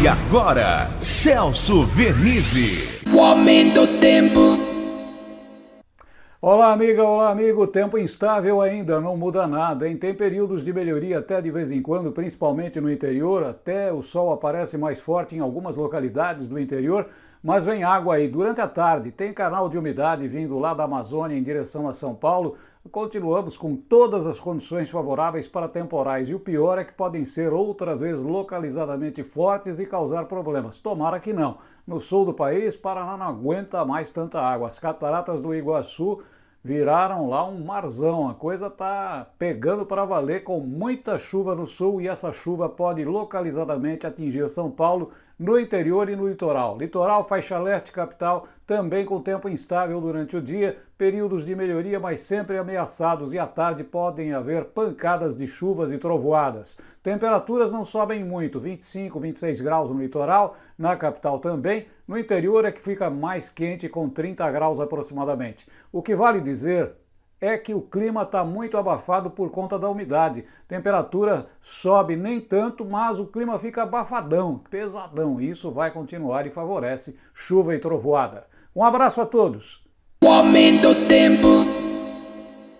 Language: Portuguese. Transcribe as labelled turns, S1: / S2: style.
S1: E agora, Celso Vernizzi.
S2: O aumento do tempo.
S3: Olá, amiga, olá, amigo. Tempo instável ainda, não muda nada, hein? Tem períodos de melhoria até de vez em quando, principalmente no interior. Até o sol aparece mais forte em algumas localidades do interior, mas vem água aí durante a tarde. Tem canal de umidade vindo lá da Amazônia em direção a São Paulo. Continuamos com todas as condições favoráveis para temporais e o pior é que podem ser outra vez localizadamente fortes e causar problemas. Tomara que não. No sul do país, Paraná não aguenta mais tanta água. As cataratas do Iguaçu viraram lá um marzão. A coisa tá pegando para valer com muita chuva no sul e essa chuva pode localizadamente atingir São Paulo no interior e no litoral. Litoral, faixa leste, capital, também com tempo instável durante o dia, períodos de melhoria, mas sempre ameaçados e à tarde podem haver pancadas de chuvas e trovoadas. Temperaturas não sobem muito, 25, 26 graus no litoral, na capital também, no interior é que fica mais quente com 30 graus aproximadamente. O que vale dizer é que o clima está muito abafado por conta da umidade. Temperatura sobe nem tanto, mas o clima fica abafadão, pesadão. Isso vai continuar e favorece chuva e trovoada. Um abraço a todos.
S2: O aumento do tempo.